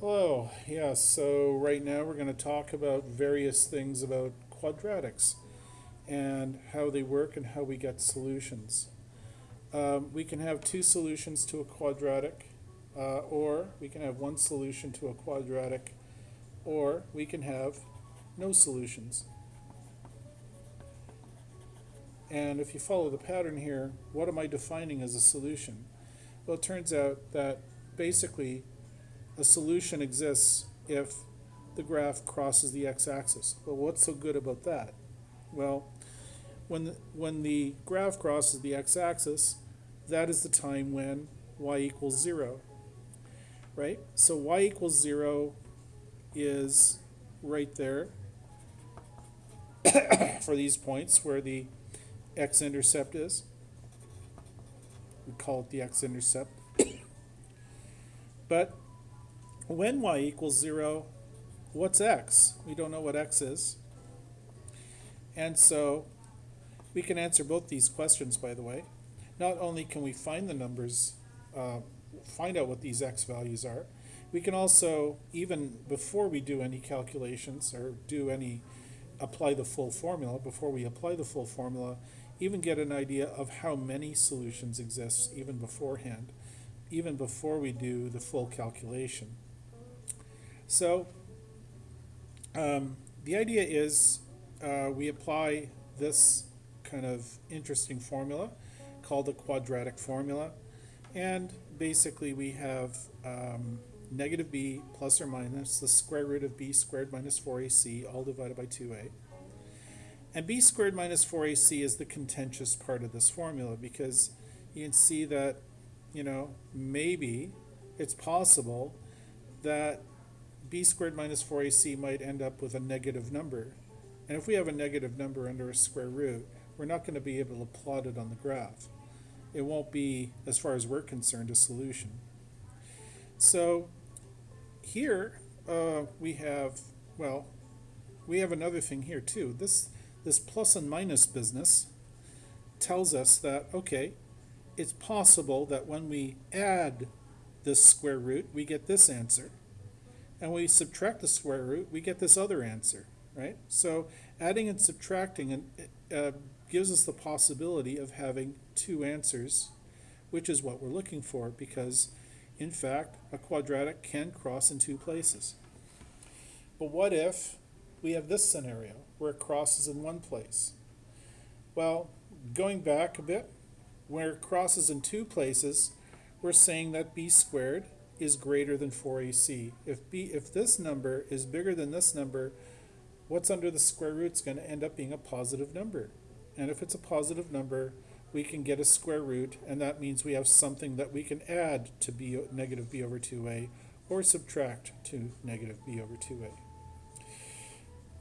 Hello, yes, so right now we're going to talk about various things about quadratics and how they work and how we get solutions. Um, we can have two solutions to a quadratic, uh, or we can have one solution to a quadratic, or we can have no solutions. And if you follow the pattern here, what am I defining as a solution? Well, it turns out that basically a solution exists if the graph crosses the x-axis. But what's so good about that? Well, when the, when the graph crosses the x-axis, that is the time when y equals 0, right? So y equals 0 is right there for these points where the x-intercept is. We call it the x-intercept. but when y equals 0, what's x? We don't know what x is. And so we can answer both these questions, by the way. Not only can we find the numbers, uh, find out what these x values are, we can also, even before we do any calculations or do any, apply the full formula, before we apply the full formula, even get an idea of how many solutions exist even beforehand, even before we do the full calculation. So um, the idea is uh, we apply this kind of interesting formula called the quadratic formula. And basically we have um, negative b plus or minus the square root of b squared minus 4ac all divided by 2a. And b squared minus 4ac is the contentious part of this formula because you can see that, you know, maybe it's possible that b squared minus 4ac might end up with a negative number. And if we have a negative number under a square root, we're not going to be able to plot it on the graph. It won't be, as far as we're concerned, a solution. So here uh, we have, well, we have another thing here too. This, this plus and minus business tells us that, okay, it's possible that when we add this square root, we get this answer and we subtract the square root, we get this other answer, right? So adding and subtracting uh, gives us the possibility of having two answers, which is what we're looking for because, in fact, a quadratic can cross in two places. But what if we have this scenario where it crosses in one place? Well, going back a bit, where it crosses in two places, we're saying that b squared is greater than 4ac. If b, if this number is bigger than this number, what's under the square root is going to end up being a positive number. And if it's a positive number, we can get a square root, and that means we have something that we can add to b, negative b over 2a, or subtract to negative b over 2a.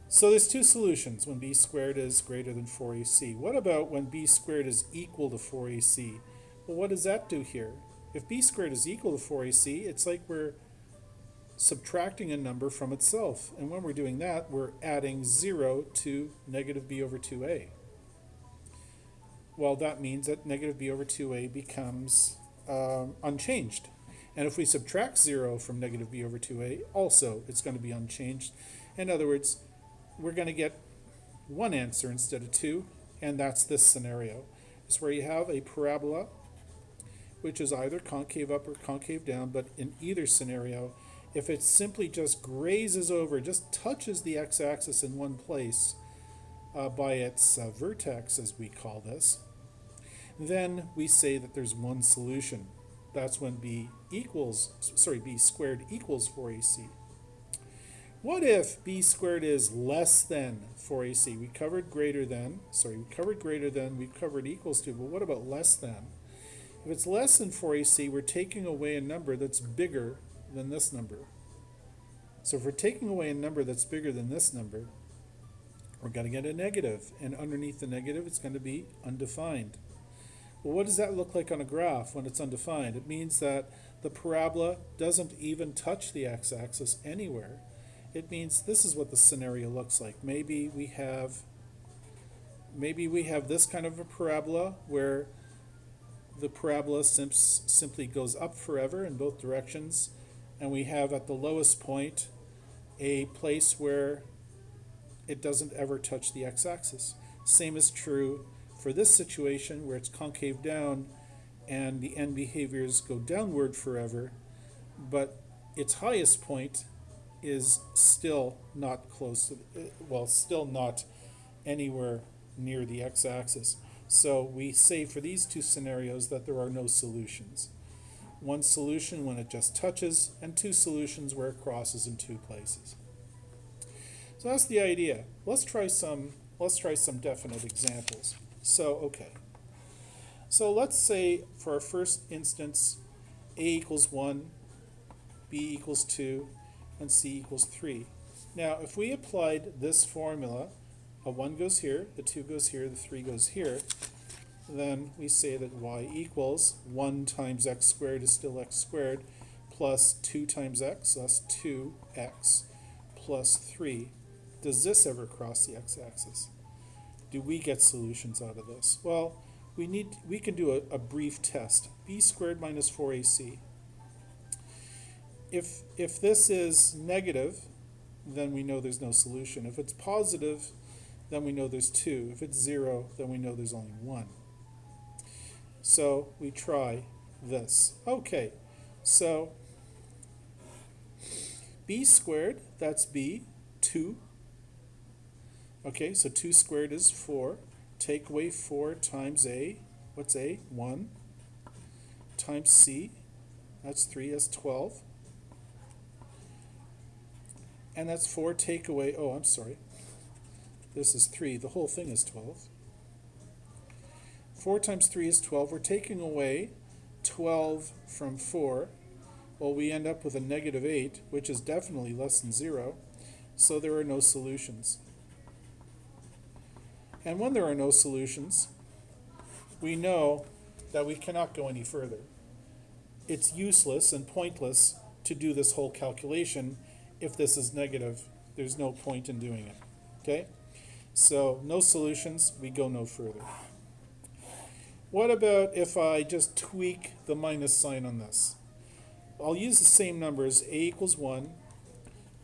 So there's two solutions when b squared is greater than 4ac. What about when b squared is equal to 4ac? Well, what does that do here? If b squared is equal to 4ac, it's like we're subtracting a number from itself. And when we're doing that, we're adding 0 to negative b over 2a. Well, that means that negative b over 2a becomes um, unchanged. And if we subtract 0 from negative b over 2a, also it's going to be unchanged. In other words, we're going to get one answer instead of two, and that's this scenario. It's where you have a parabola which is either concave up or concave down, but in either scenario, if it simply just grazes over, just touches the x-axis in one place uh, by its uh, vertex, as we call this, then we say that there's one solution. That's when b equals, sorry, b squared equals 4ac. What if b squared is less than 4ac? We covered greater than, sorry, we covered greater than, we covered equals to, but what about less than? If it's less than 4ac, we're taking away a number that's bigger than this number. So if we're taking away a number that's bigger than this number, we're going to get a negative, and underneath the negative it's going to be undefined. Well, what does that look like on a graph when it's undefined? It means that the parabola doesn't even touch the x-axis anywhere. It means this is what the scenario looks like. Maybe we have maybe we have this kind of a parabola where the parabola sim simply goes up forever in both directions and we have at the lowest point a place where it doesn't ever touch the x-axis. Same is true for this situation where it's concave down and the end behaviors go downward forever, but its highest point is still not close, to, uh, well, still not anywhere near the x-axis. So we say for these two scenarios that there are no solutions. One solution when it just touches, and two solutions where it crosses in two places. So that's the idea. Let's try some, let's try some definite examples. So, okay. So let's say for our first instance, a equals 1, b equals 2, and c equals 3. Now, if we applied this formula, a 1 goes here, the 2 goes here, the 3 goes here, then we say that y equals 1 times x squared is still x squared, plus 2 times x, that's 2x, plus 3. Does this ever cross the x-axis? Do we get solutions out of this? Well, we need we can do a, a brief test. b squared minus 4ac. If if this is negative, then we know there's no solution. If it's positive, then we know there's two. If it's zero, then we know there's only one. So we try this. Okay, so b squared, that's b, 2. Okay, so 2 squared is 4. Take away 4 times a, what's a? 1. Times c, that's 3, that's 12. And that's 4 take away, oh, I'm sorry. This is 3. The whole thing is 12. 4 times 3 is 12. We're taking away 12 from 4. Well, we end up with a negative 8, which is definitely less than 0. So there are no solutions. And when there are no solutions, we know that we cannot go any further. It's useless and pointless to do this whole calculation if this is negative, there's no point in doing it. Okay? So no solutions, we go no further. What about if I just tweak the minus sign on this? I'll use the same numbers, a equals 1,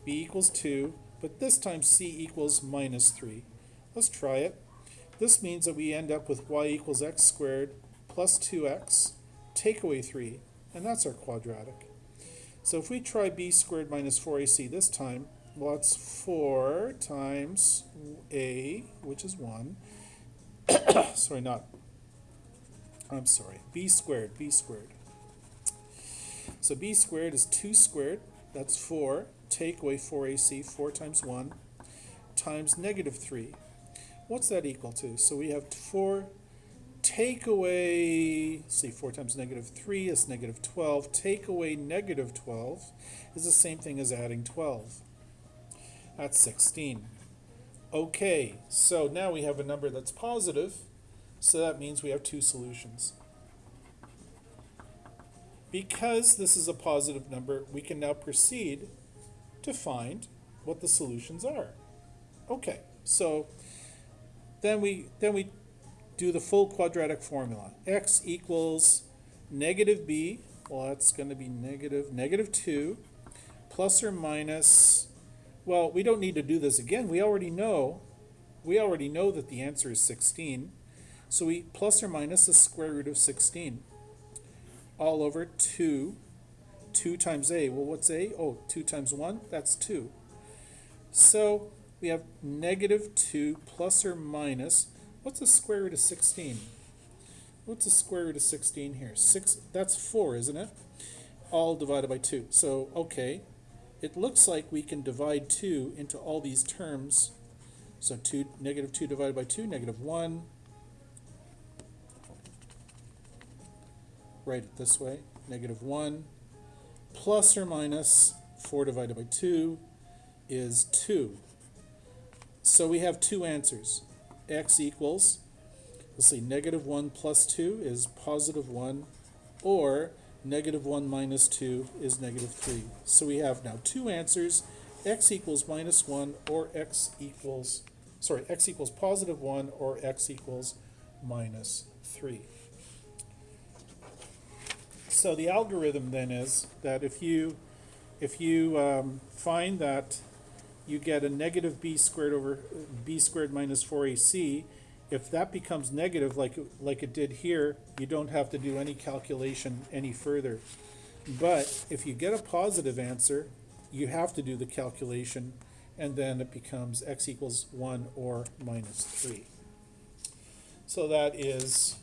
b equals 2, but this time c equals minus 3. Let's try it. This means that we end up with y equals x squared plus 2x, take away 3, and that's our quadratic. So if we try b squared minus 4ac this time, well, that's 4 times a, which is 1. sorry, not, I'm sorry, b squared, b squared. So b squared is 2 squared, that's 4. Take away 4ac, 4 times 1, times negative 3. What's that equal to? So we have 4 take away, see, 4 times negative 3 is negative 12. Take away negative 12 is the same thing as adding 12. That's 16. Okay, so now we have a number that's positive, so that means we have two solutions. Because this is a positive number, we can now proceed to find what the solutions are. Okay, so then we then we do the full quadratic formula. x equals negative b, well that's going to be negative, negative 2, plus or minus, well we don't need to do this again, we already know, we already know that the answer is 16, so we plus or minus the square root of 16, all over 2, 2 times a, well what's a? Oh, 2 times 1, that's 2. So we have negative 2 plus or minus What's the square root of 16? What's the square root of 16 here? 6, that's 4, isn't it? All divided by 2. So, okay, it looks like we can divide 2 into all these terms. So 2, negative 2 divided by 2, negative 1. Write it this way, negative 1 plus or minus 4 divided by 2 is 2. So we have two answers x equals, let's see, negative 1 plus 2 is positive 1, or negative 1 minus 2 is negative 3. So we have now two answers, x equals minus 1 or x equals, sorry, x equals positive 1 or x equals minus 3. So the algorithm then is that if you if you um, find that you get a negative b squared over b squared minus four ac, if that becomes negative like, it- like it did here, you don't have to do any calculation any further. But if you get a positive answer, you have to do the calculation, and then it becomes x equals one or minus three. So that is